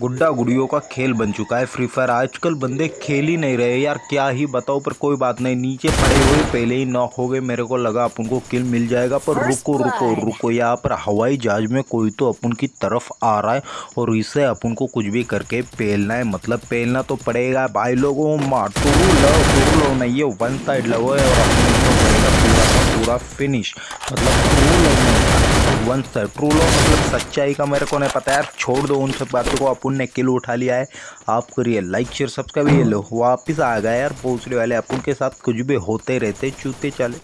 गुड्डा गुड़ियों का खेल बन चुका है। फ्री फायर आजकल बंदे खेल ही नहीं रहे यार क्या ही बताओ पर कोई बात नहीं। नीचे पड़े हुए पहले ही नॉक हो गए। मेरे को लगा अपन को किल मिल जाएगा पर रुको रुको रुको यहाँ पर। हवाई जहाज़ में कोई तो अपन की तरफ़ आ रहा है और इसे अपन को कुछ भी करके पेलना है। मतलब पेलना तो पड़ेगा। भाई लोगों माटू लो लो नहीं। ये वन साइड लो है और अपन को पड़ेगा पूरा पूरा फिनिश मतलब वन सर। ट्रू लो मतलब सच्चाई का मेरे को नहीं पता यार। छोड़ दो उन सब बातों को अपन ने किल उठा लिया है। आप करिए लाइक शेयर सब्सक्राइब ये लो। वापिस आ गया यार पहुँचने वाले अपन के साथ। कुछ भी होते रहते, चूते चले।